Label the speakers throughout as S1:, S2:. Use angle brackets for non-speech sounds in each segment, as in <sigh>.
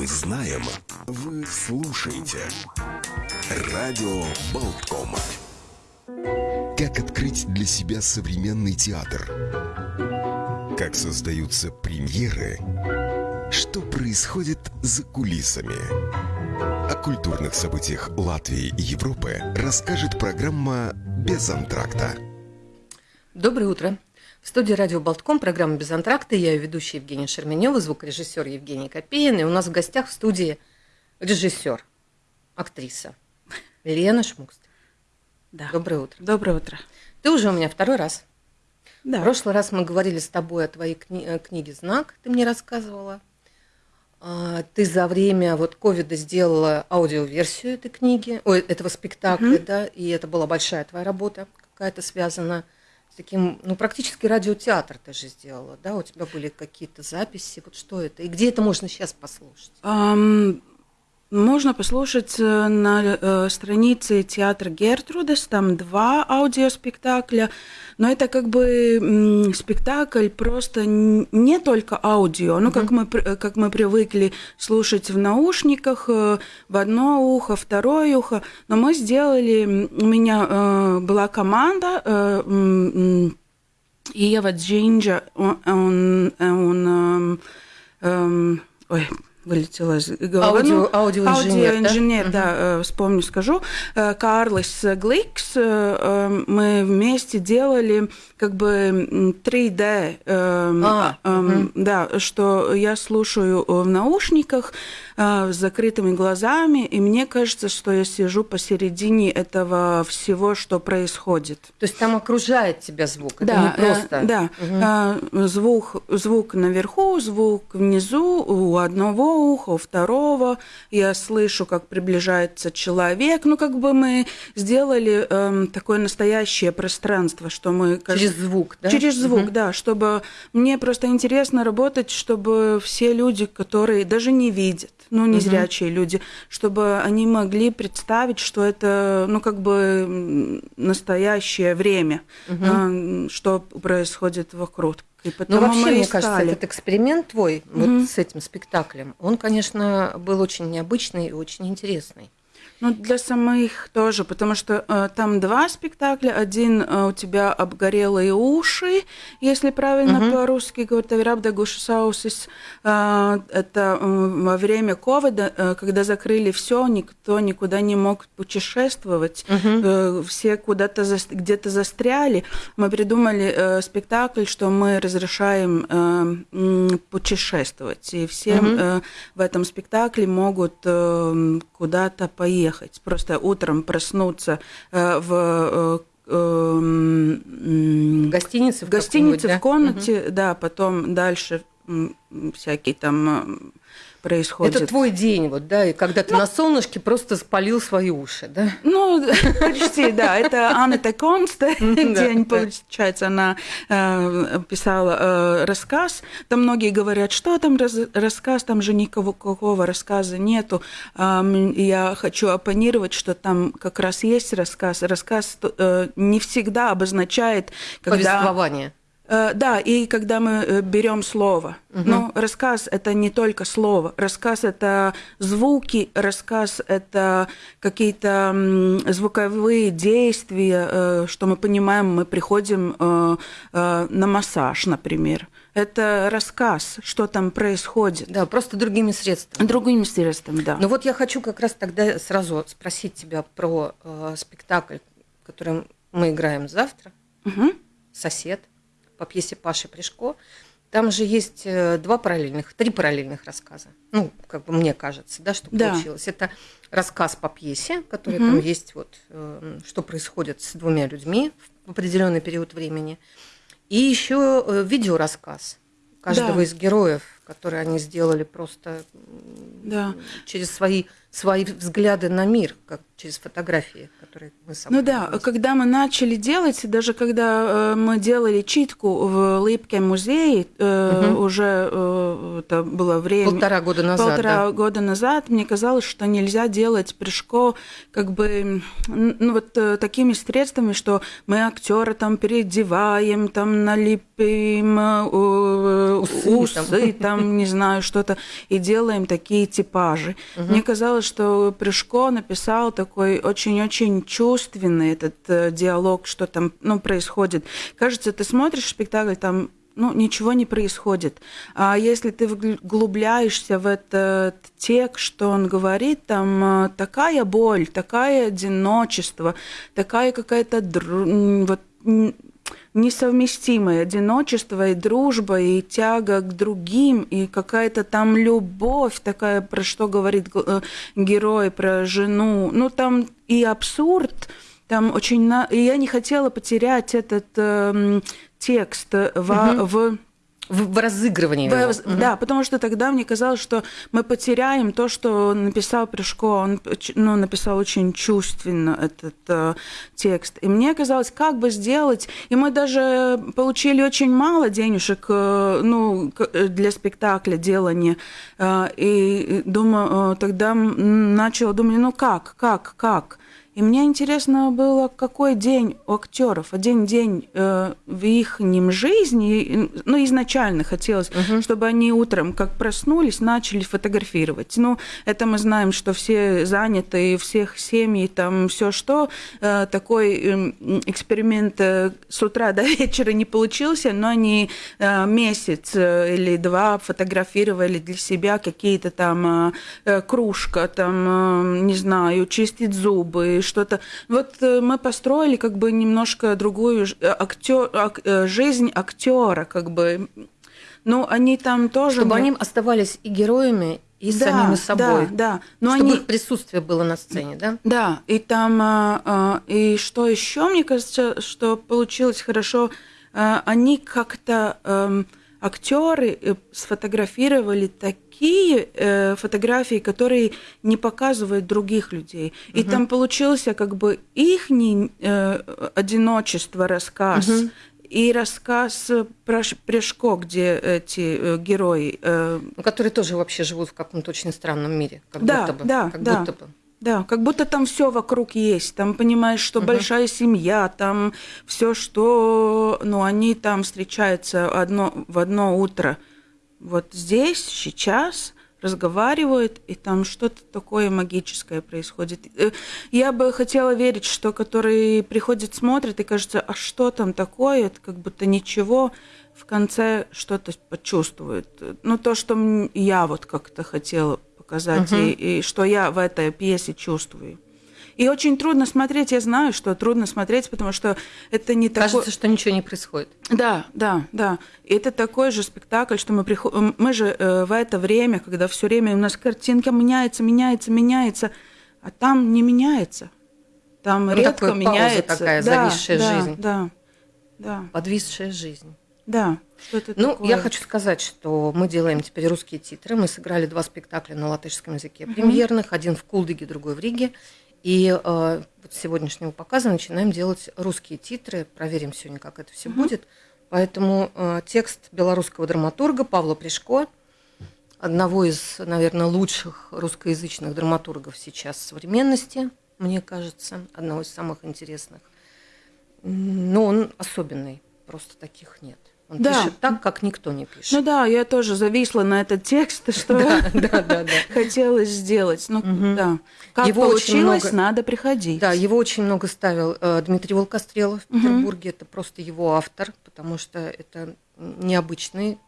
S1: Мы знаем, вы слушаете. Радио Болтком. Как открыть для себя современный театр? Как создаются премьеры? Что происходит за кулисами? О культурных событиях Латвии и Европы расскажет программа «Без антракта».
S2: Доброе утро. В студии радио Болтком, программа «Без антракта». Я ее ведущая Евгения Шерменева, звукорежиссер Евгений Копеин. И у нас в гостях в студии режиссер, актриса Лена Шмукст.
S3: Да.
S2: Доброе утро.
S3: Доброе утро.
S2: Ты уже у меня второй раз.
S3: Да.
S2: В прошлый раз мы говорили с тобой о твоей кни- э, книге «Знак», ты мне рассказывала. А, Ты за время вот ковида сделала аудиоверсию этой книги, ой, этого спектакля, да, и это была большая твоя работа, какая-то связана с таким, ну, практически радиотеатр ты же сделала, да, у тебя были какие-то записи, вот что это, и где это можно сейчас послушать?
S3: Ам, можно послушать э, на э, странице театра Гертрудес, там два аудиоспектакля, но это как бы спектакль просто не только аудио, ну как мы э, как мы привыкли слушать в наушниках в одно ухо, второе ухо, но мы сделали, у меня была команда. Иeva Джинджа, он, он, он, эм, эм, ой, вылетела из головы.
S2: Аудио-
S3: Ну,
S2: аудиоинженер, да?
S3: аудиоинженер,
S2: Мгм.
S3: да, э, вспомню, скажу. Э, Карлис Гликс, э, мы вместе делали как бы м, 3D, эм,
S2: А, мгм.
S3: да, что я слушаю в наушниках с закрытыми глазами, и мне кажется, что я сижу посередине этого всего, что происходит.
S2: То есть там окружает тебя звук, это
S3: Да,
S2: не просто.
S3: да. Э, звук, звук наверху, звук внизу, у одного уха, у второго. Я слышу, как приближается человек. Ну, как бы мы сделали эм, такое настоящее пространство, что мы... кажется,
S2: Через звук, да?
S3: Через звук,
S2: Мгм.
S3: да, чтобы мне просто интересно работать, чтобы все люди, которые даже не видят, ну, незрячие люди, чтобы они могли представить, что это, ну, как бы настоящее время, а, что происходит вокруг. И
S2: Ну, вообще, мне
S3: искали.
S2: кажется, этот эксперимент твой
S3: Мгм.
S2: вот с этим спектаклем, он, конечно, был очень необычный и очень интересный.
S3: Ну, для самих тоже, потому что э, там два спектакля. Один э, у тебя обгорелые уши, если правильно
S2: Мгм.
S3: по-русски говорить, «Авирабда гушисаусис». Э, это э, во время ковида, э, когда закрыли все, никто никуда не мог путешествовать, э, все куда-то зас- где-то застряли. Мы придумали э, спектакль, что мы разрешаем э, путешествовать, и все
S2: Мгм.
S3: э, в этом спектакле могут э, куда-то поехать. Просто утром проснуться э, в э, эм,
S2: гостинице?
S3: в гостинице, в комнате, да, потом дальше всякие там
S2: да?
S3: происходят.
S2: Это твой день, вот, да, и когда ты на солнышке просто спалил свои уши, да?
S3: Ну, <laughs> почти, да. Это Анна
S2: да,
S3: день, получается, она э, писала э, рассказ. Там многие говорят, что там рассказ, там же никакого какого рассказа нету. Я хочу оппонировать, что там как раз есть рассказ. Рассказ э, не всегда обозначает, когда...
S2: Повествование.
S3: Э, Да, и когда мы э, берем слово. Ну, рассказ это не только слово. Рассказ это звуки, рассказ это какие-то звуковые действия, э, что мы понимаем, мы приходим на массаж, например. Это рассказ, что там происходит.
S2: Да, просто другими средствами.
S3: Другим средством, да.
S2: Ну вот я хочу как раз тогда сразу спросить тебя про э, спектакль, который мы играем завтра,
S3: Мгм.
S2: «Сосед», по пьесе Паши Пришко. Там же есть э, два параллельных, три параллельных рассказа. Ну, как бы мне кажется, да, что
S3: Да.
S2: получилось. Это рассказ по пьесе, который
S3: Мгм.
S2: там есть, вот, э, что происходит с двумя людьми в определенный период времени. И еще э, видеорассказ каждого
S3: Да.
S2: из героев, которые они сделали просто
S3: Да.
S2: через свои, свои взгляды на мир, как через фотографии, которые мы с собой
S3: Ну да, когда мы начали делать, даже когда э, мы делали читку в Липке музее, э,
S2: Мгм.
S3: уже э, это было время...
S2: полтора года назад.
S3: полтора
S2: да.
S3: года назад мне казалось, что нельзя делать прыжко как бы ну, вот э, такими средствами, что мы актера там переодеваем, там налепим э,
S2: Усы
S3: усы,
S2: там.
S3: там. не знаю, что-то, и делаем такие типажи. Мне казалось, что Прыжко написал такой очень-очень чувственный этот э, диалог, что там ну, происходит. Кажется, ты смотришь спектакль, там ну, ничего не происходит. А если ты вглубляешься в этот текст, что он говорит, там э, такая боль, такое одиночество, такая какая-то м, вот, м, несовместимое одиночество и дружба, и тяга к другим, и какая-то там любовь такая, про что говорит э, герой, про жену. Ну, там и абсурд, там очень... На... И я не хотела потерять этот эм, текст во-
S2: Мгм.
S3: в...
S2: В, в разыгрывании.
S3: в-
S2: его.
S3: Да, потому что тогда мне казалось, что мы потеряем то, что написал Прыжко. Он ну, написал очень чувственно этот э, текст. И мне казалось, как бы сделать... И мы даже получили очень мало денежек э, ну, э, для спектакля делания. Э, и думаю, э, тогда начала думать, ну как, как, как? И мне интересно было, какой день у актеров, один день э, в их жизни, ну, изначально хотелось,
S2: Мгм.
S3: чтобы они утром, как проснулись, начали фотографировать. Ну, это мы знаем, что все заняты, всех семьи, там все что. Э, такой э, эксперимент э, с утра до вечера не получился, но они э, месяц э, или два фотографировали для себя какие-то там э, э, кружка, там, э, не знаю, чистить зубы, что-то. Вот э, мы построили как бы немножко другую э, актё- ак- э, жизнь актера, как бы. Ну, они там тоже...
S2: Чтобы
S3: мне-
S2: они оставались и героями, и
S3: Да,
S2: самими собой.
S3: Да, да. Но
S2: чтобы
S3: они...
S2: их присутствие было на сцене, да?
S3: Да, и там, и что еще, мне кажется, что получилось хорошо, они как-то эм, актеры э, сфотографировали такие э, фотографии, которые не показывают других людей. И
S2: Мгм.
S3: там получился как бы их одиночество рассказ.
S2: Мгм.
S3: И рассказ про Ш- Пряжко, где эти э, герои э,
S2: Ну, которые тоже вообще живут в каком-то очень странном мире. Как
S3: Да,
S2: будто бы.
S3: да,
S2: как
S3: да.
S2: будто бы.
S3: Да, как будто там все вокруг есть. Там понимаешь, что
S2: Мгм.
S3: большая семья, там все, что, ну, они там встречаются одно, в одно утро. Вот здесь, сейчас разговаривают, и там что-то такое магическое происходит. Э, Я бы хотела верить, что которые приходят, смотрят, и кажется, а что там такое, это как будто ничего, в конце что-то почувствуют. Ну, то, что я вот как-то хотела показать,
S2: Мгм.
S3: и, и что я в этой пьесе чувствую. И очень трудно смотреть, я знаю, что трудно смотреть, потому что это не такое...
S2: Кажется, что ничего не происходит.
S3: Да, да, да. И это такой же спектакль, что мы приходим... Мы же э, в это время, когда все время у нас картинка меняется, меняется, меняется, а там не меняется. Там
S2: Ну,
S3: редко
S2: пауза
S3: меняется.
S2: такая,
S3: да,
S2: зависшая
S3: да,
S2: жизнь.
S3: Да, да,
S2: Подвисшая жизнь.
S3: Да. Что-то
S2: Ну,
S3: такое.
S2: я хочу сказать, что мы делаем теперь русские титры. Мы сыграли два спектакля на латышском языке
S3: Мгм.
S2: премьерных. Один в Кулдыге, другой в Риге. И э, вот с сегодняшнего показа начинаем делать русские титры. Проверим сегодня, как это все
S3: Мгм.
S2: будет. Поэтому э, текст белорусского драматурга Павла Пришко, одного из, наверное, лучших русскоязычных драматургов сейчас современности, мне кажется, одного из самых интересных. Но он особенный, просто таких нет. Он
S3: Да.
S2: пишет так, как никто не пишет.
S3: Ну да, я тоже зависла на этот текст, <laughs> что хотелось сделать. Ну да. Как получилось, надо приходить.
S2: Да, его очень много ставил э, Дмитрий Волкострелов в. Петербурге. Это просто его автор, потому что это необычные,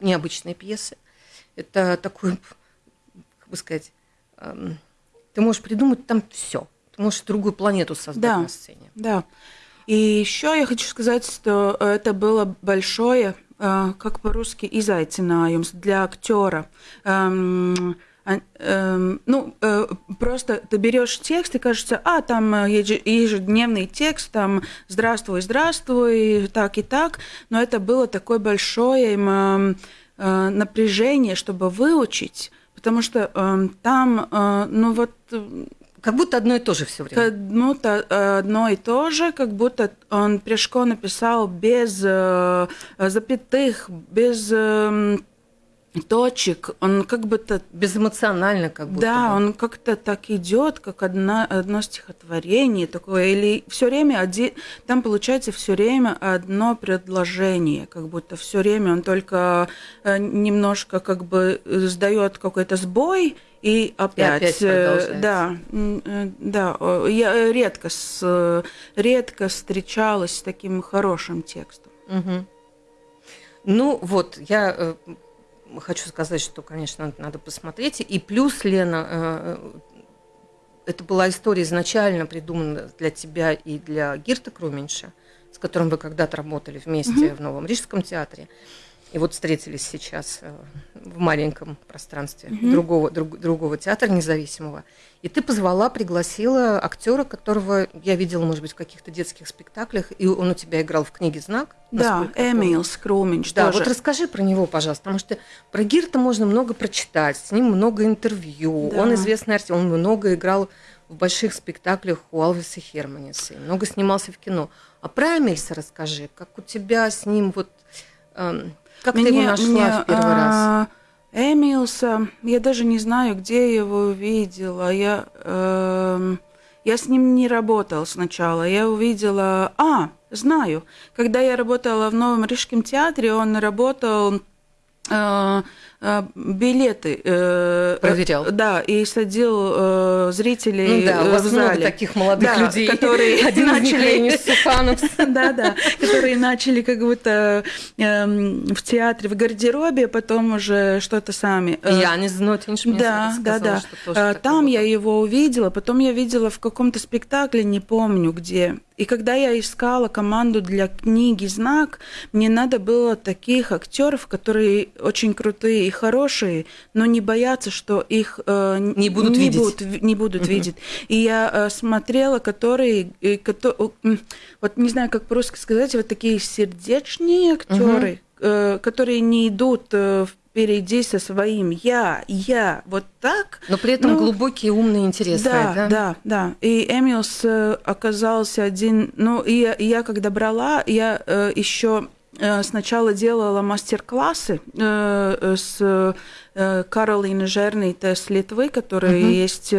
S2: необычные пьесы. Это такой, <laughs> как бы сказать, эм, ты можешь придумать там все. Ты можешь другую планету создать
S3: Да.
S2: на сцене.
S3: Да. И еще я хочу сказать, что это было большое, э, как по-русски, изайцинājums для актера. Эм, а- эм, ну, э, просто ты берешь текст и кажется, а, там э, еже- ежедневный текст, там «здравствуй, здравствуй», так и так, но это было такое большое эм, напряжение, чтобы выучить, потому что там, ну вот,
S2: Как будто одно и то же все время.
S3: Как будто э, одно и то же, как будто он Пришко написал без э, запятых, без э, точек, он как будто...
S2: Безэмоционально как будто
S3: Да,
S2: бы.
S3: он как-то так идет, как одна, одно стихотворение такое, или все время один, там получается все время одно предложение, как будто все время он только э, немножко как бы сдает какой-то сбой, и опять,
S2: и опять
S3: э, да, э, да, я редко, с, редко встречалась с таким хорошим текстом.
S2: Угу. Ну вот, я хочу сказать, что, конечно, надо посмотреть. И плюс, Лена, э, это была история изначально придумана для тебя и для Гирта Круменьша, с которым вы когда-то работали вместе mm-hmm. в Новом Рижском театре. И вот встретились сейчас э, в маленьком пространстве mm-hmm. другого, друг, другого театра независимого. И ты позвала, пригласила актера, которого я видела, может быть, в каких-то детских спектаклях, и он у тебя играл в книге «Знак».
S3: Да, Эмил Скруминч
S2: Да,
S3: тоже.
S2: вот расскажи про него, пожалуйста, потому что про Гирта можно много прочитать, с ним много интервью, да. он известный артист, он много играл в больших спектаклях у Алвиса Херманиса, много снимался в кино. А про Эмильса расскажи, как у тебя с ним вот... Эм, как мне, ты его нашла мне, в первый а, раз?
S3: Эмилса, я даже не знаю, где я его увидела. Я, э, я с ним не работала сначала. Я увидела... А, знаю. Когда я работала в Новом Рижском театре, он работал э, билеты
S2: э, проверял.
S3: Да, и садил э, зрителей ну, да, у вас в зале.
S2: много таких молодых
S3: да,
S2: людей,
S3: которые <laughs>
S2: Один начали <laughs>
S3: да, да, которые начали как будто эм, в театре, в гардеробе, потом уже что-то сами.
S2: Я не знаю, ты
S3: Да, да, да. Там я его увидела, потом я видела в каком-то спектакле, не помню где. И когда я искала команду для книги «Знак», мне надо было таких актеров, которые очень крутые хорошие, но не боятся, что их
S2: э, не будут не видеть.
S3: Будут, не будут uh-huh. видеть. И я э, смотрела, которые, э, которые, вот не знаю, как по-русски сказать, вот такие сердечные актеры, uh-huh. э, которые не идут э, впереди со своим я, я, вот так.
S2: Но при этом ну, глубокие, умные, интересные,
S3: да? Да, да, да. И Эмилс э, оказался один, ну, и я, я когда брала, я э, еще сначала делала мастер-классы э, с э, Каролиной Жернейте с Литвы, которая uh-huh. есть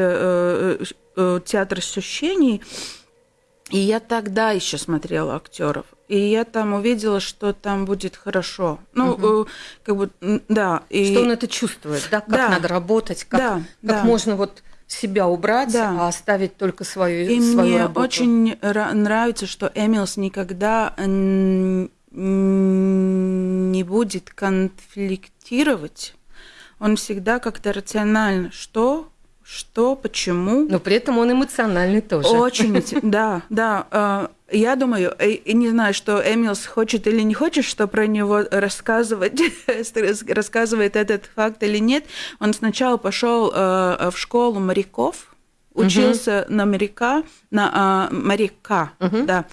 S3: театр ощущений. И я тогда еще смотрела актеров. И я там увидела, что там будет хорошо. Ну, угу. как бы, да.
S2: И... Что он это чувствует, да? Как да. надо работать, как, да, как да. можно вот себя убрать, да. а оставить только свою,
S3: и
S2: свою
S3: мне
S2: работу.
S3: очень нравится, что Эмилс никогда не будет конфликтировать, он всегда как-то рационально, что, что, почему.
S2: Но при этом он эмоциональный тоже.
S3: Очень, <laughs> да, да. А, я думаю, и не знаю, что Эмилс хочет или не хочет, что про него рассказывать, <laughs> рассказывает этот факт или нет. Он сначала пошел э, в школу моряков, учился угу. на моряка, на э, моряка, угу. да.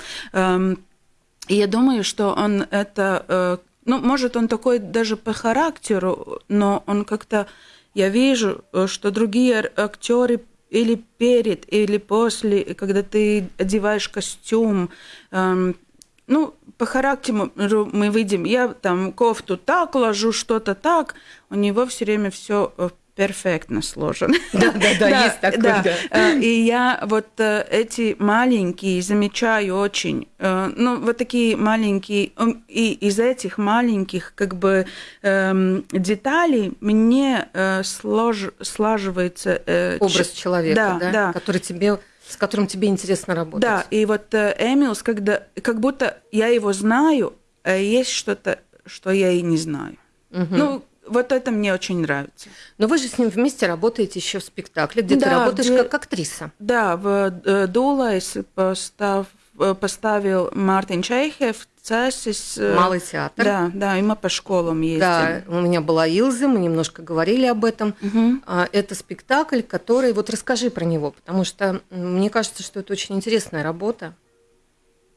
S3: Я думаю, что он это, э, ну, может, он такой даже по характеру, но он как-то, я вижу, э, что другие актеры или перед, или после, когда ты одеваешь костюм, эм, ну, по характеру мы видим, я там кофту так ложу, что-то так, у него все время все э, перфектно сложен. <laughs>
S2: Да, да, да, есть такое. Да.
S3: Э, и я вот э, эти маленькие замечаю очень, э, ну, вот такие маленькие, и из этих маленьких как бы эм, деталей мне слож, слаживается...
S2: Образ человека, да, да, да. который тебе с которым тебе интересно работать.
S3: Да, и вот Эмилс, когда как будто я его знаю, а есть что-то, что я и не знаю. Угу. Ну, вот это мне очень нравится.
S2: Но вы же с ним вместе работаете еще в спектакле, где да, ты работаешь где... как актриса.
S3: Да, в э, Дулайс постав... Э, поставил Мартин Чайхев Цесис.
S2: Э, Малый театр.
S3: Да, да, и мы по школам ездим.
S2: Да, у меня была Илза, мы немножко говорили об этом. Угу. Это спектакль, который... Вот расскажи про него, потому что мне кажется, что это очень интересная работа.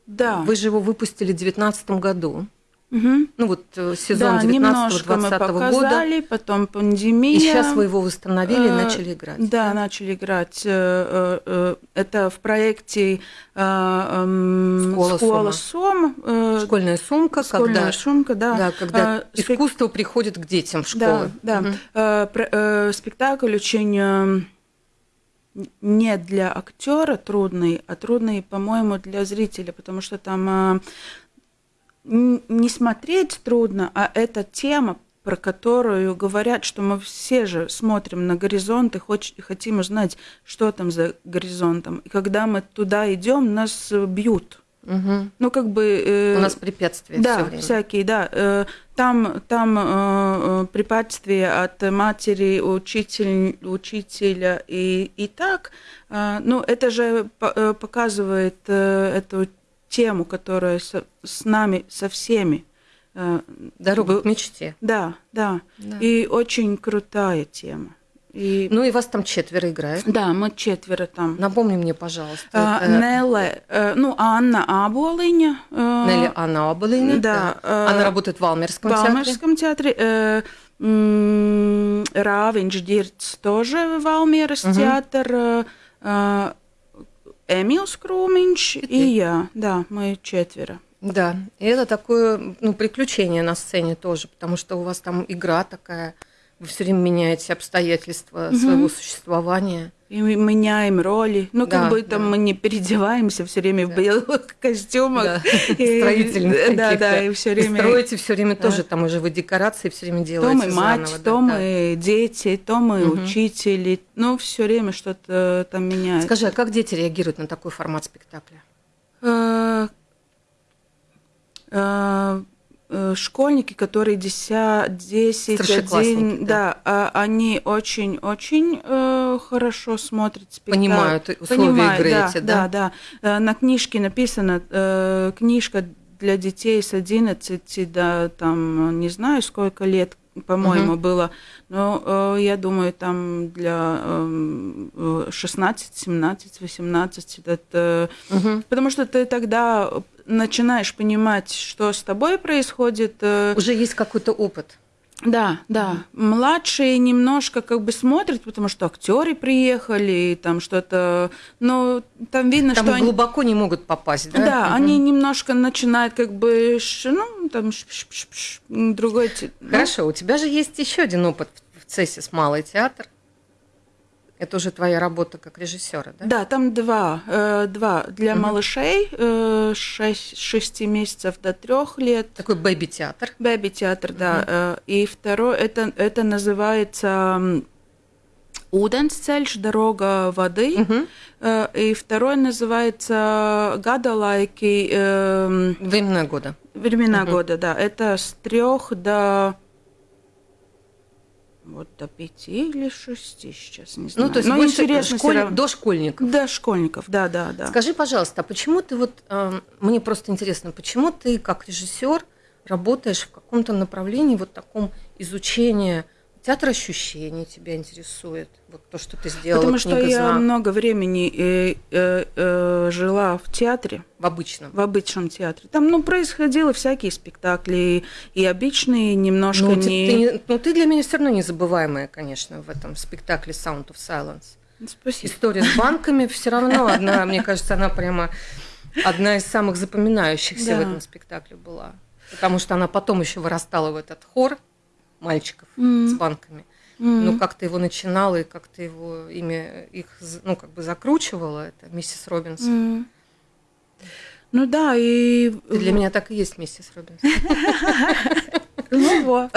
S3: Да.
S2: Вы же его выпустили в 2019 году. Угу. Ну вот э, сезон да, 19-20
S3: года. потом пандемия. И
S2: сейчас вы его восстановили и э, начали играть.
S3: Да, да, начали играть. Это в проекте Школа, Школа Сом.
S2: Школьная сумка.
S3: Школьная когда, сумка, да.
S2: да когда искусство приходит к детям в школы.
S3: Да, да. Угу. Спектакль очень не для актера трудный, а трудный, по-моему, для зрителя, потому что там не смотреть трудно, а эта тема, про которую говорят, что мы все же смотрим на горизонт и хоч, хотим узнать, что там за горизонтом. И когда мы туда идем, нас бьют.
S2: Угу.
S3: Ну, как бы... Э,
S2: У нас препятствия
S3: Да, всякие, да. Э, там там э, э, препятствия от матери, учитель, учителя и, и так. Э, ну, это же э, показывает э, эту тему, которая со, с нами, со всеми.
S2: Э, Дорога к мечте.
S3: Да, да, да. И очень крутая тема.
S2: И... Ну и вас там четверо играет.
S3: Да, мы четверо там.
S2: Напомни мне, пожалуйста.
S3: А, это... Нелле, э, ну, Анна Аболиня.
S2: Э, Нелли Анна Аболиня.
S3: Да.
S2: да. Она работает в Алмерском театре.
S3: В Алмерском театре. Э, Рāviņš Dirts тоже в Алмерс угу. театр. Эмилс Круминч и, и я. Да, мы четверо.
S2: Да, и это такое ну, приключение на сцене тоже, потому что у вас там игра такая, вы все время меняете обстоятельства угу. своего существования.
S3: И мы меняем роли. Ну, как да, бы там да. мы не переодеваемся все время да. в белых <laughs> костюмах. Да. <laughs>
S2: Строительных <laughs>
S3: Да, да, и все время...
S2: И строите все время да. тоже, там уже вы декорации все время делаете
S3: То мы мать, заново, то да, мы да. дети, то мы угу. учители. Ну, все время что-то там меняется.
S2: Скажи, а как дети реагируют на такой формат спектакля?
S3: Э, школьники, которые 10, 10
S2: 1,
S3: да, да, они очень-очень э, хорошо смотрят
S2: спектакль. Понимают условия Понимают, игры
S3: да,
S2: эти,
S3: да? Да, да. Э, на книжке написано, книжка для детей с 11 до, там, не знаю, сколько лет, по-моему, угу. было. Но э, я думаю, там для э, 16, 17, 18 это... Угу. Потому что ты тогда начинаешь понимать, что с тобой происходит. Э,
S2: Уже есть какой-то опыт.
S3: Да, да. Младшие немножко как бы смотрят, потому что актеры приехали, там что-то, но там видно,
S2: там
S3: что
S2: глубоко они... не могут попасть, да?
S3: Да, угу. они немножко начинают как бы, ну, там другой.
S2: Ну. Хорошо, ну. у тебя же есть еще один опыт в ЦЕСИС Малый театр. Это уже твоя работа как режиссера, да?
S3: Да, там два. Э, два для угу. малышей, э, 6, 6 месяцев до трех лет.
S2: Такой бэби-театр.
S3: Бэби-театр, угу. да. Э, и второй, это, это называется Ūdensceļš, дорога воды. Угу. И второй называется Гадалайки.
S2: Э, времена года.
S3: Времена угу. года, да. Это с трех до вот до пяти или шести сейчас, не знаю.
S2: Ну, то есть Но интересно школь... до школьников.
S3: До школьников, да, да, да.
S2: Скажи, пожалуйста, а почему ты вот, э, мне просто интересно, почему ты как режиссер работаешь в каком-то направлении вот таком изучения Театр ощущений тебя интересует, вот то, что ты сделала.
S3: Потому что я много времени э, э, э, жила в театре.
S2: В обычном.
S3: В обычном театре. Там, ну, происходило всякие спектакли, и обычные, немножко ну, не...
S2: Ты, ты, ну, ты для меня все равно незабываемая, конечно, в этом спектакле Sound of Silence.
S3: Спасибо.
S2: История с банками все равно <laughs> одна, мне кажется, она прямо одна из самых запоминающихся в этом спектакле была. Потому что она потом еще вырастала в этот хор, мальчиков mm. с банками. Mm. Ну, как ты его начинала и как ты его имя их, ну, как бы закручивала, это миссис Робинсон.
S3: Mm. Ну да, и...
S2: Для меня так и есть миссис Робинсон. <laughs>
S3: Ну вот.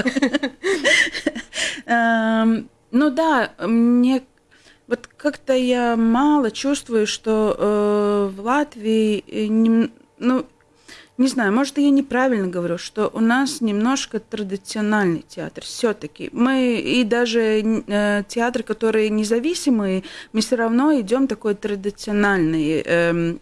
S3: Эм, ну да, мне вот как-то я мало чувствую, что э, в Латвии, э, ну, не знаю, может, я неправильно говорю, что у нас немножко традициональный театр. Все-таки мы и даже э, театры, которые независимые, мы все равно идем такой традиционный. Э,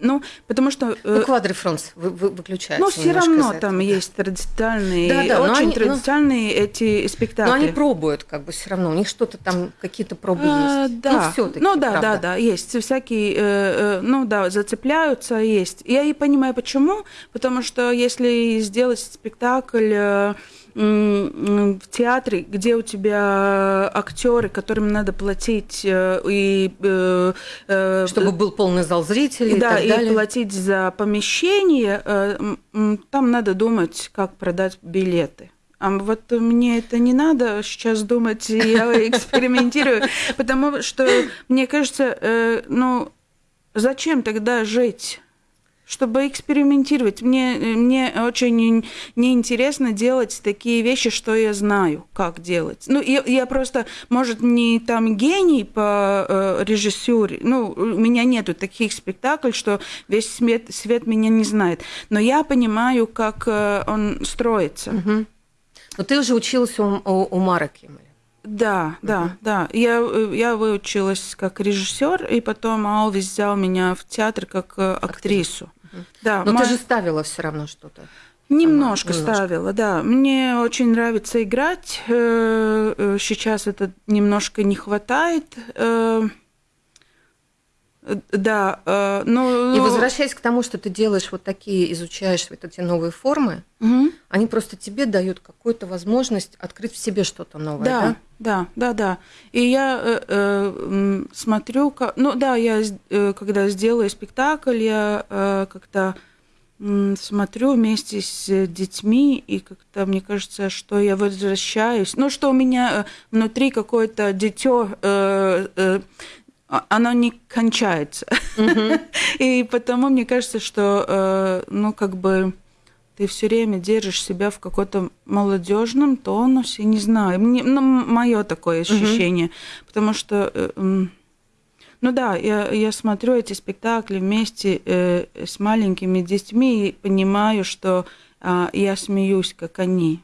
S3: Ну, потому что...
S2: Э, ну, квадрифронс вы, вы, выключается.
S3: Ну, все равно там есть традиционные, да, да, очень они, традиционные ну, эти спектакли.
S2: Но они пробуют, как бы все равно, у них что-то там, какие-то пробы
S3: а, есть. Да. Ну, все-таки, Ну, да, правда. да, да, есть всякие, э, э, ну, да, зацепляются, есть. Я и понимаю, почему, потому что если сделать спектакль... Э, в театре, где у тебя актеры, которым надо платить э, и
S2: э, э, чтобы был полный зал зрителей,
S3: да,
S2: и, так далее.
S3: и платить за помещение, там надо думать, как продать билеты. А вот мне это не надо сейчас думать, я <laughs> экспериментирую, потому что мне кажется, ну зачем тогда жить? Чтобы экспериментировать. Мне, мне очень неинтересно делать такие вещи, что я знаю, как делать. Ну, я, я просто, может, не там гений по э, режиссуре, ну, у меня нету таких спектаклей, что весь свет, свет меня не знает. Но я понимаю, как э, он строится. Угу.
S2: Но ты уже училась у, у, у Мара Киммеля.
S3: Да, да, uh-huh. да. Я, я выучилась как режиссер, и потом Алвис взял меня в театр как э, актрису.
S2: Да, Но мой... ты же ставила все равно что-то.
S3: Немножко, немножко ставила, да. Мне очень нравится играть. Э, э, сейчас это немножко не хватает. Э, да, но...
S2: И возвращаясь к тому, что ты делаешь вот такие, изучаешь вот эти новые формы, угу. Они просто тебе дают какую-то возможность открыть в себе что-то новое, да?
S3: Да, да, да, да. И я э, э, смотрю, как, ну да, я э, когда сделаю спектакль, я э, как-то э, смотрю вместе с детьми, и как-то мне кажется, что я возвращаюсь, ну что у меня э, внутри какое-то дитё э, э, оно не кончается. Mm-hmm. <laughs> И потому мне кажется, что, э, ну, как бы ты все время держишь себя в каком-то молодежном тонусе, не знаю, мне, ну, мое такое ощущение, mm-hmm. потому что, э, ну да, я, я смотрю эти спектакли вместе э, с маленькими детьми и понимаю, что э, я смеюсь, как они.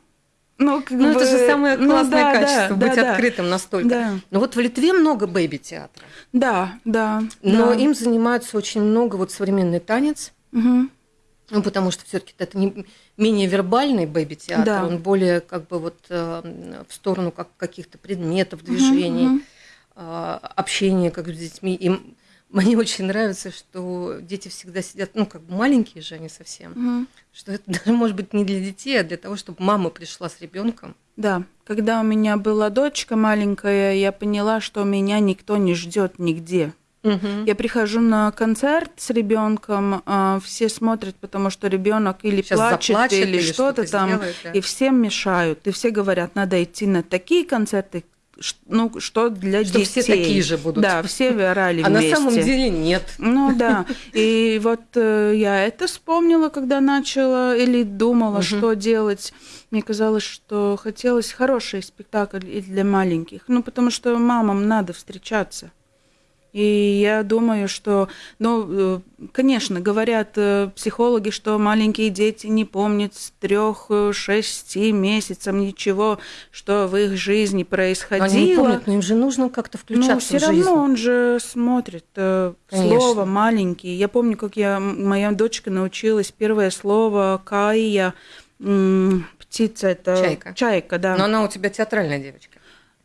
S2: Ну, как ну бы... это же самое ну классное ну, да, качество, да, быть да, открытым настолько. Да. Но вот в Литве много бэйби-театра.
S3: Да, да.
S2: Но
S3: да.
S2: им занимаются очень много вот современный танец. Угу. Ну, потому что все-таки это не менее вербальный бэйби-театр, да. он более как бы вот э, в сторону как, каких-то предметов, движений, угу. э, общения как с детьми. Им <laughs> мне очень нравится, что дети всегда сидят, ну, как бы маленькие же они совсем, угу. что это <laughs> даже может быть не для детей, а для того, чтобы мама пришла с ребенком.
S3: Да, когда у меня была дочка маленькая, я поняла, что меня никто не ждет нигде. Угу. Я прихожу на концерт с ребенком, а, все смотрят, потому что ребенок или Сейчас плачет, заплачет, или, или что-то что там, сделает, да. и всем мешают. И все говорят, надо идти на такие концерты, ну, что для что детей.
S2: все такие же будут.
S3: Да, все <laughs> орали
S2: А
S3: вместе.
S2: на самом деле нет.
S3: Ну да. И вот э, я это вспомнила, когда начала или думала, угу. что делать. Мне казалось, что хотелось хороший спектакль и для маленьких. Ну, потому что мамам надо встречаться. И я думаю, что, ну, э, конечно, говорят э, психологи, что маленькие дети не помнят с трех, шести месяцев ничего, что в их жизни происходило. Они
S2: не помнят, но им же нужно как-то включаться но
S3: все в жизнь. равно он же смотрит э, конечно. слово маленький. Я помню, как я, моя дочка научилась первое слово «кая», птица это
S2: чайка.
S3: Чайка, да.
S2: Но она у тебя театральная девочка.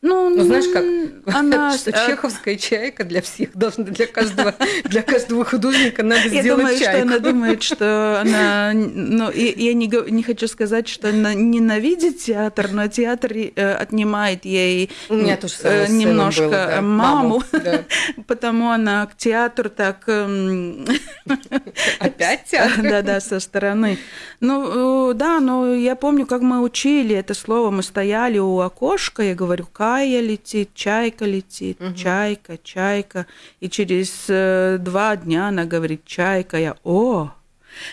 S3: Ну,
S2: ну знаешь как, <laughs> она, что э, чеховская чайка для всех должна, для каждого, <laughs> для каждого художника надо я сделать
S3: думаю,
S2: чайку.
S3: Что она думает, что она, <laughs> ну, я не, не хочу сказать, что она ненавидит театр, но театр э, отнимает ей
S2: э,
S3: немножко было, да. маму, да. потому она к театру так... Эм,
S2: Опять театр?
S3: Да-да, со стороны. Ну, да, но я помню, как мы учили это слово, мы стояли у окошка, я говорю, как Кая летит, чайка летит, угу. чайка, чайка. И через э, два дня она говорит, чайка, я, о,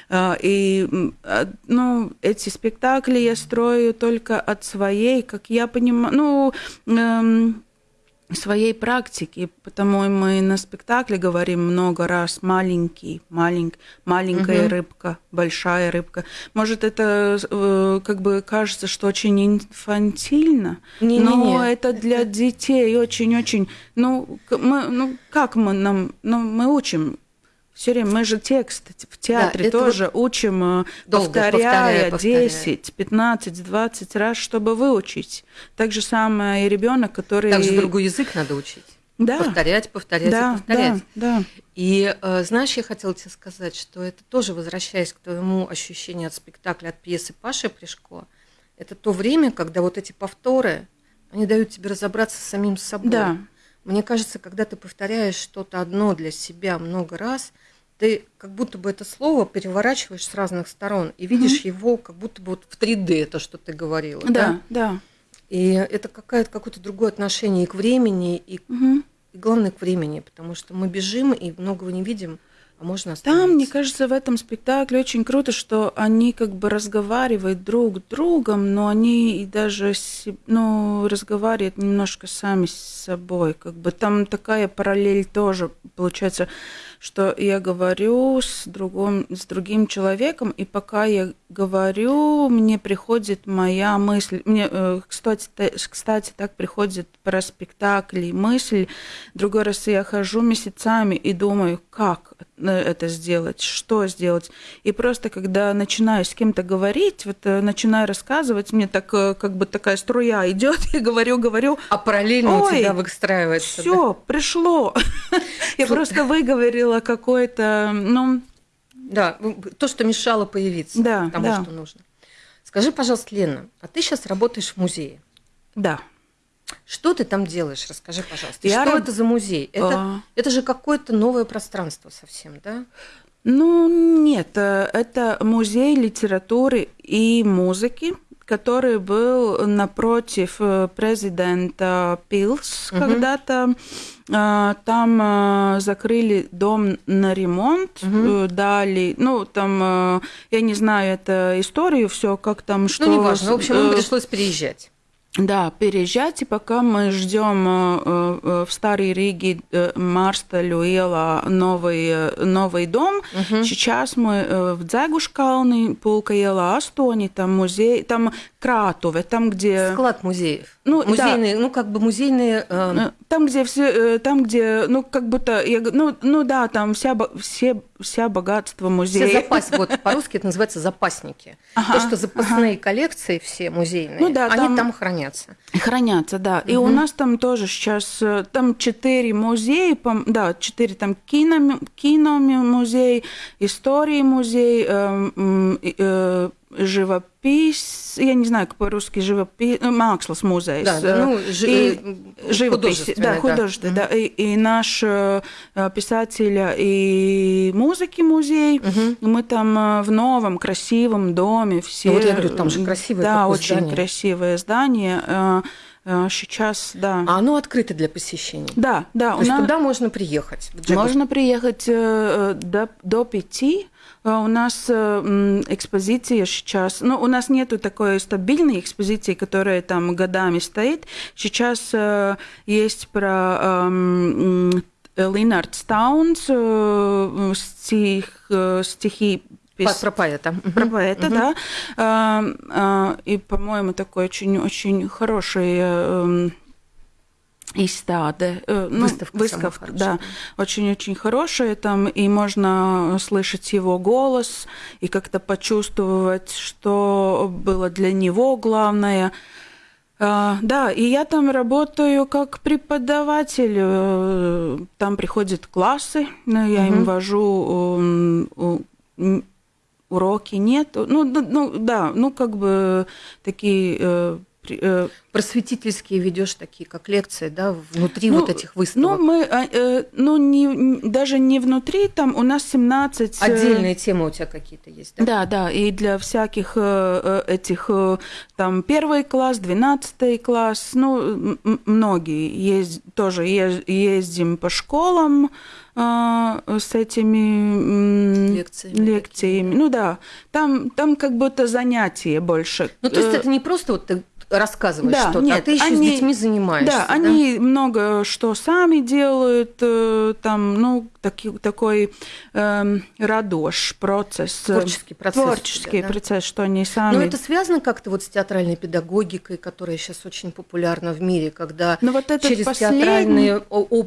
S3: а, и а, ну, эти спектакли я строю только от своей, как я понимаю, ну, эм, своей практики, потому мы на спектакле говорим много раз маленький, малень, маленькая угу. рыбка, большая рыбка. Может, это э, как бы кажется, что очень инфантильно, не, но не, не. это для детей очень-очень. Ну, мы, ну, как мы нам, ну, мы учим Все время мы же текст в театре
S2: Да,
S3: тоже учим, э,
S2: Долго,
S3: повторяя
S2: повторяя, повторяя.
S3: 10, 15, 20 раз, чтобы выучить. Так же самое и ребенок, который...
S2: Также другой язык надо учить.
S3: Да.
S2: Повторять, повторять
S3: да,
S2: и повторять.
S3: да, да.
S2: И э, знаешь, я хотела тебе сказать, что это тоже, возвращаясь к твоему ощущению от спектакля, от пьесы Паши Пришко, это то время, когда вот эти повторы, они дают тебе разобраться с самим собой.
S3: Да.
S2: Мне кажется, когда ты повторяешь что-то одно для себя много раз, ты как будто бы это слово переворачиваешь с разных сторон и видишь его как будто бы вот в 3D, то, что ты говорила.
S3: Да, да.
S2: И это какое-то какое-то другое отношение и к времени, и,
S3: Мгм.
S2: и главное к времени, потому что мы бежим и многого не видим, а можно
S3: Там, мне кажется, в этом спектакле очень круто, что они как бы разговаривают друг с другом, но они и даже ну, разговаривают немножко сами с собой. Как бы там такая параллель тоже получается, что я говорю с, другом, с другим человеком, и пока я говорю, мне приходит моя мысль. Мне, э, кстати, та- кстати, так приходит про спектакли мысль. Другой раз я хожу месяцами и думаю, как э, это сделать, что сделать. И просто когда начинаю с кем-то говорить, вот э, начинаю рассказывать, мне так как бы такая струя идет, <laughs> и говорю, говорю,
S2: А параллельно у
S3: Ой,
S2: тебя выстраивается.
S3: все, пришло. <laughs> Я просто выговорила какое-то, ну,
S2: Да, то, что мешало появиться
S3: Да,
S2: тому,
S3: да.
S2: что нужно. Скажи, пожалуйста, Лена, а ты сейчас работаешь в музее.
S3: да.
S2: Что ты там делаешь? Расскажи, пожалуйста.
S3: Я
S2: что
S3: раб-
S2: это за музей? Это,
S3: А.
S2: это же какое-то новое пространство совсем, да?
S3: Ну, нет, э, это музей литературы и музыки, который был напротив э, президента Пилс
S2: Мгм.
S3: когда-то. Э, Там э, закрыли дом на ремонт, э, дали, ну, там, я не знаю это историю, все как там, что...
S2: ну, неважно. В общем, им пришлось переезжать.
S3: Да, переезжать, и пока мы ждем э, э, в Старой Риге э, Марста Люэла новый, э, новый дом,
S2: Мгм.
S3: сейчас мы э, в Дзегушкалне, Пулка Ела Астони, там музей, там Кратове, там где...
S2: Склад музеев.
S3: Ну, да.
S2: музейные, ну, как бы музейные... э,
S3: Э, Там, где все, там, где, ну, как будто, я ну, ну да, там вся, все, вся богатство
S2: все
S3: музея.
S2: запас, вот по-русски это называется запасники.
S3: Ага,
S2: То, что запасные коллекции все музейные,
S3: Ну да,
S2: они
S3: там-
S2: там хранятся.
S3: Хранятся, да. И у нас там тоже сейчас, э, там четыре музея, да, четыре там кино, киномузей, истории музей, э, м, и, э, живопись, я не знаю, как по-русски живопись, Макслас музей.
S2: Да, да, ну, жи-
S3: и
S2: э,
S3: живопись,
S2: художественный,
S3: да,
S2: да.
S3: художественный, да. И, и наш э, писателя и музыки музей,
S2: Мгм.
S3: мы там э, в новом красивом доме все.
S2: Ну, вот я говорю, там же красивое
S3: Да, очень
S2: здание.
S3: красивое здание. Э, э, Сейчас, да.
S2: А оно открыто для посещения.
S3: Да, да,
S2: То есть
S3: нас
S2: туда можно приехать.
S3: можно приехать э, э, до, до пяти. Э, У нас э, экспозиция сейчас, ну, у нас нету такой стабильной экспозиции, которая там годами стоит. Сейчас э, есть про эм, м, Линард Стаунс, э, стих, стихи пис-
S2: Про поэта.
S3: Про поэта, да. И, по-моему, такой очень-очень хороший эм, изстады. э, ну,
S2: Выставка
S3: выставка, да, очень-очень хорошая там, и можно слышать его голос и как-то почувствовать, что было для него главное. А, Да, и я там работаю как преподаватель. э, Там приходят классы, я им
S2: Мгм.
S3: вожу уроки нет. Ну, ну да, ну как бы такие э,
S2: Просветительские ведешь такие, как лекции, да, внутри
S3: Ну,
S2: вот этих
S3: ну,
S2: выставок.
S3: мы, а, э, ну, не, даже не внутри, там у нас 17... э,
S2: Отдельные темы у тебя какие-то есть, да?
S3: Да, да, и для всяких э, этих, э, там, первый класс, двенадцатый класс, ну, многие есть, тоже ез- ездим по школам с этими
S2: Лекциями
S3: лекциями. Ну да, там, там как будто занятие больше.
S2: Ну, то есть это не просто вот ты рассказываешь
S3: Да,
S2: что-то, а
S3: нет,
S2: ты еще
S3: они-
S2: с детьми занимаешься.
S3: Да, они много что сами делают, э, там, ну, таки, такой э, радош процесс.
S2: Творческий процесс.
S3: Творческий
S2: да?
S3: процесс, что они сами...
S2: Но это связано как-то вот с театральной педагогикой, которая сейчас очень популярна в мире, когда
S3: Но вот этот
S2: через
S3: последний...
S2: театральные,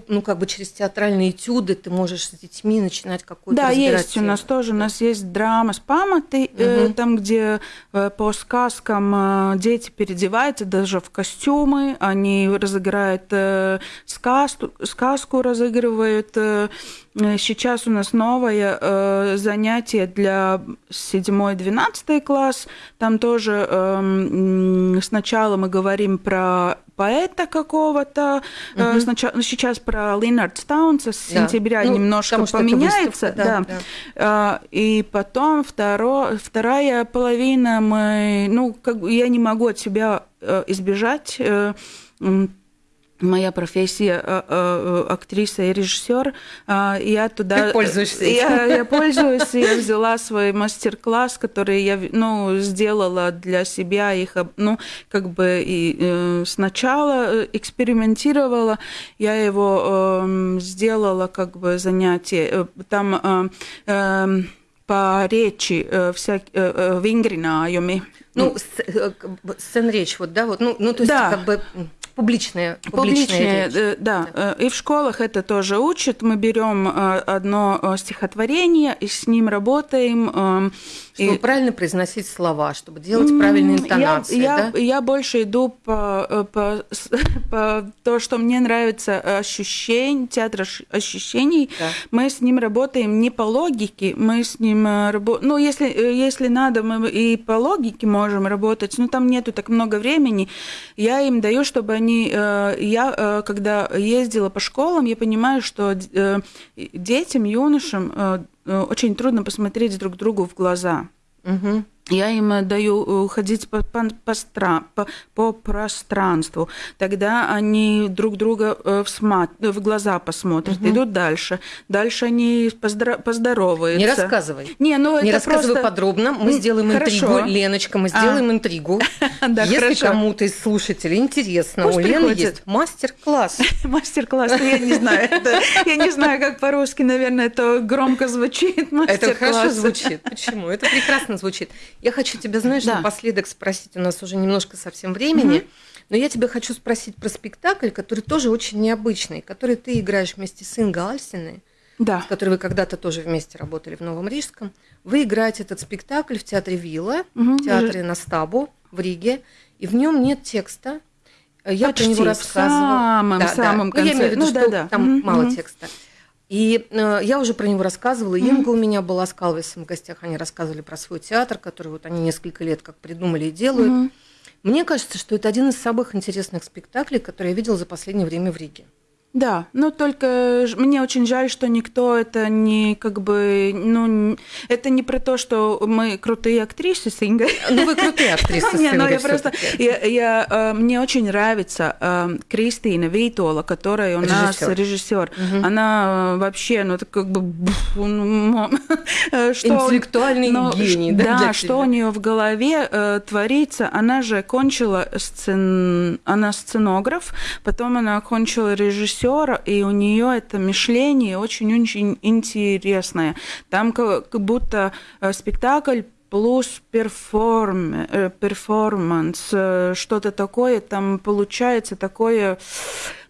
S2: ну как бы через театральные этюды ты можешь с детьми начинать какую-то
S3: Да, есть у нас тоже, у нас есть драма с памятой, угу. э, там, где э, по сказкам э, дети переодеваются даже в костюмы, они разыграют э, сказку, сказку разыгрывают. Э, сейчас у нас новое э, занятие для 7-12 класс. Там тоже э, сначала мы говорим про поэта какого-то. Угу. Сначала, сейчас про Линард Стаунса с да. сентября ну, немножко поменяется.
S2: Выставка, да,
S3: да. да. И потом второ, вторая половина мы, ну, как я не могу от себя избежать моя профессия э, э, актриса и режиссер. А, я туда...
S2: Ты пользуешься
S3: я, я пользуюсь, я <laughs> взяла свой мастер-класс, который я ну, сделала для себя, их, ну, как бы и э, сначала экспериментировала, я его эм, сделала как бы занятие. Там эм, по речи всякие вингринājumi.
S2: Ну, сцен речь, вот, да, вот, ну, ну то есть
S3: да.
S2: как бы Публичные,
S3: публичные, публичные речь. да. да. И в школах это тоже учат. Мы берем э, одно э, стихотворение и с ним работаем.
S2: Э, чтобы и... правильно произносить слова, чтобы делать правильные интонации.
S3: Я,
S2: да?
S3: я, я больше иду по, по, <laughs> по то, что мне нравится ощущение, театр ощущений. Да. Мы с ним работаем не по логике, мы с ним работаем. Ну, если, если надо, мы и по логике можем работать, но там нету так много времени. Я им даю, чтобы они... Я, когда ездила по школам, я понимаю, что детям, юношам очень трудно посмотреть друг другу в глаза.
S2: Угу.
S3: Я им даю ходить по, по, по, по, по пространству. Тогда они друг друга в, смат, в глаза посмотрят, угу. идут дальше. Дальше они поздро, поздороваются.
S2: Не рассказывай.
S3: Не, ну
S2: Не
S3: это
S2: рассказывай
S3: просто...
S2: подробно. Мы сделаем
S3: Хорошо.
S2: интригу. Леночка, мы сделаем а. интригу. <laughs> Если кому-то из слушателей интересно, у Лены есть мастер-класс. <laughs>
S3: Мастер-класс, я не знаю. Я не знаю, как по-русски, наверное, это громко звучит.
S2: Это хорошо звучит. Почему? Это прекрасно звучит. Я хочу тебя, знаешь, да. напоследок спросить, у нас уже немножко совсем времени, угу. но я тебя хочу спросить про спектакль, который тоже очень необычный, который ты играешь вместе с Ингой Альсиной,
S3: да.
S2: с которой вы когда-то тоже вместе работали в Новом Рижском. Вы играете этот спектакль в театре Вилла, угу. в театре Настабу в Риге, и в нем нет текста. Я
S3: Почти
S2: про него рассказывала. В
S3: самом,
S2: да,
S3: самом
S2: да.
S3: конце.
S2: Ну, я имею в виду,
S3: ну,
S2: что
S3: да, да.
S2: там
S3: угу.
S2: мало текста. И э, я уже про него рассказывала. Mm-hmm. Инга у меня была с Калвисом в гостях. Они рассказывали про свой театр, который вот они несколько лет как придумали и делают. Mm-hmm. Мне кажется, что это один из самых интересных спектаклей, которые я видела за последнее время в Риге.
S3: Да, но только мне очень жаль, что никто это не как бы, ну, это не про то, что мы крутые актрисы с Ингой.
S2: Ну, вы крутые актрисы <laughs> с Ингой.
S3: но я просто, я, я, э, мне очень нравится э, Кристина Вейтола, которая у нас режиссер. Она э, вообще, ну, это как бы... <laughs>
S2: Интеллектуальный гений,
S3: да? Да, что у нее в голове творится. Она же кончила сцен... Она сценограф, потом она кончила режиссер режиссера, и у нее это мышление очень-очень интересное. Там как будто э, спектакль плюс перформ, э, перформанс, э, что-то такое там получается такое.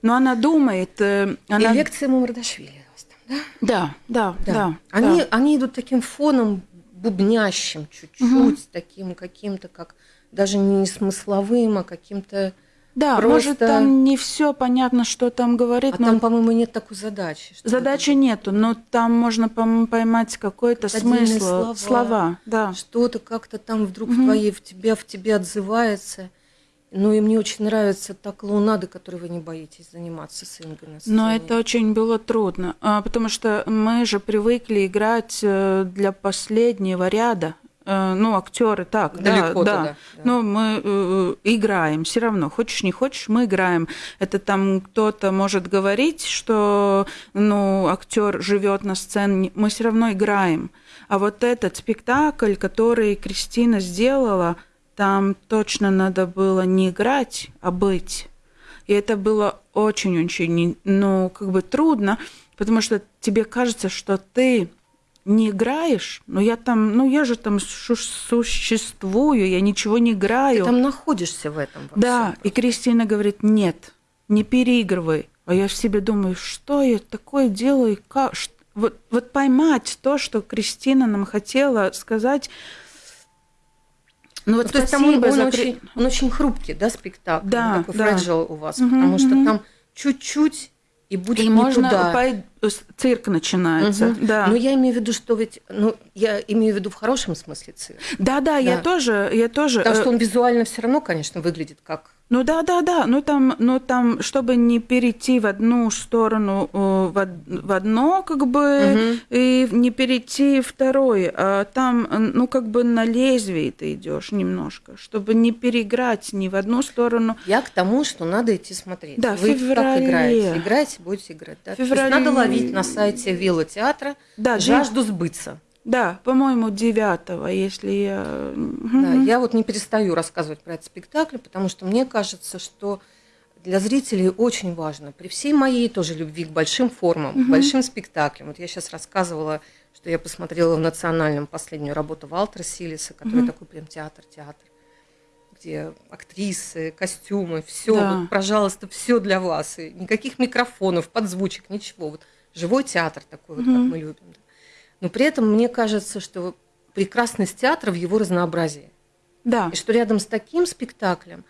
S3: Но она думает... Она...
S2: И лекция Мамардашвили.
S3: Да, да, да. да. да
S2: они,
S3: да.
S2: они идут таким фоном бубнящим чуть-чуть, угу. таким каким-то, как даже не смысловым, а каким-то
S3: да, Просто... может, там не все понятно, что там говорит.
S2: А но... там, по-моему, нет такой задачи.
S3: Задачи это... нету, но там можно поймать какой-то смысл, слова, слова да.
S2: Что-то как-то там вдруг угу. в твоей, в тебе, в тебе отзывается. Ну и мне очень нравится та клоунада, которой вы не боитесь заниматься с Ингой на сцене.
S3: Но это очень было трудно, а, потому что мы же привыкли играть э, для последнего ряда. Э, ну, актеры так,
S2: Далеко
S3: да,
S2: да.
S3: да. Но мы э, играем все равно. Хочешь, не хочешь, мы играем. Это там кто-то может говорить, что ну, актер живет на сцене, мы все равно играем. А вот этот спектакль, который Кристина сделала, там точно надо было не играть, а быть. И это было очень-очень, ну, как бы трудно. потому что тебе кажется, что ты не играешь, но я там, ну я же там существую, я ничего не играю.
S2: Ты там находишься в этом.
S3: Во да, всем. и Кристина говорит, нет, не переигрывай. А я в себе думаю, что я такое делаю, как, вот, вот поймать то, что Кристина нам хотела сказать.
S2: Ну вот то есть там он, он, за... очень, он очень хрупкий, да, спектакль,
S3: да,
S2: такой да. fragile у вас, угу, потому что там чуть-чуть и будет и не можно туда.
S3: цирк начинается. Угу. Да.
S2: Но я имею в виду, что ведь, ну, я имею в виду в хорошем смысле цирк.
S3: Да, да, да. я тоже, я тоже.
S2: Потому что он визуально все равно, конечно, выглядит как
S3: ну да, да, да. Ну там, ну там, чтобы не перейти в одну сторону, э, в, в одно, как бы, угу. и не перейти в второй, а там, ну как бы на лезвие ты идешь немножко, чтобы не переиграть ни в одну сторону.
S2: Я к тому, что надо идти смотреть.
S3: Да, Вы феврале. как
S2: играете? Играете, будете играть. Да? Феврале. То есть надо ловить на сайте Вилла театра да, жажду сбыться.
S3: Да, по-моему, девятого, если я...
S2: Да, я вот не перестаю рассказывать про этот спектакль, потому что мне кажется, что для зрителей очень важно, при всей моей тоже любви к большим формам, угу. к большим спектаклям. Вот я сейчас рассказывала, что я посмотрела в национальном последнюю работу Валтера Силиса, который угу. такой прям театр-театр, где актрисы, костюмы, все, да. вот, пожалуйста, все для вас. И никаких микрофонов, подзвучек, ничего. Вот живой театр такой, угу. вот, как мы любим. Да. Но при этом мне кажется, что прекрасность театра в его разнообразии.
S3: Да.
S2: И что рядом с таким спектаклем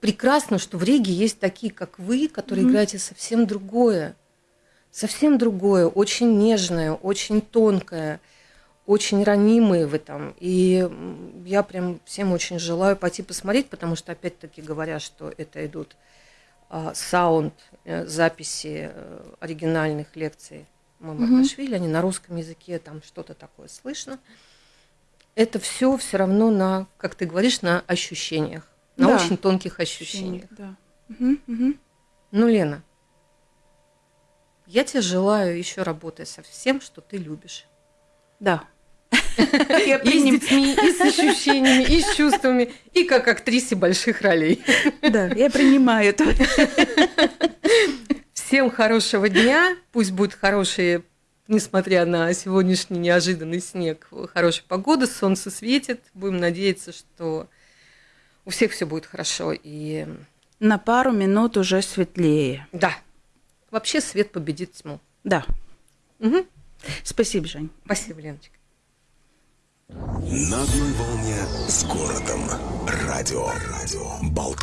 S2: прекрасно, что в Риге есть такие, как вы, которые mm-hmm. играете совсем другое. Совсем другое, очень нежное, очень тонкое, очень ранимые в этом. И я прям всем очень желаю пойти посмотреть, потому что, опять-таки, говоря, что это идут а, саунд, э, записи э, оригинальных лекций Мамардашвили, они на русском языке, там что-то такое слышно. Это все все равно на, как ты говоришь, на ощущениях, на да. очень тонких ощущениях.
S3: Да. Угу, угу.
S2: Ну, Лена, я тебе желаю еще работать со всем, что ты любишь.
S3: Да. <laughs>
S2: И с детьми, и с ощущениями, и с чувствами, и как актрисе больших ролей.
S3: Да, я принимаю это. <laughs>
S2: Всем хорошего дня. Пусть будет хорошие, несмотря на сегодняшний неожиданный снег, хорошая погода, солнце светит. Будем надеяться, что у всех все будет хорошо. И...
S3: На пару минут уже светлее.
S2: Да. Вообще свет победит тьму.
S3: Да.
S2: Угу.
S3: Спасибо, Жень.
S2: Спасибо, Леночка.
S1: На одной волне с городом. Радио. Радио. Болт.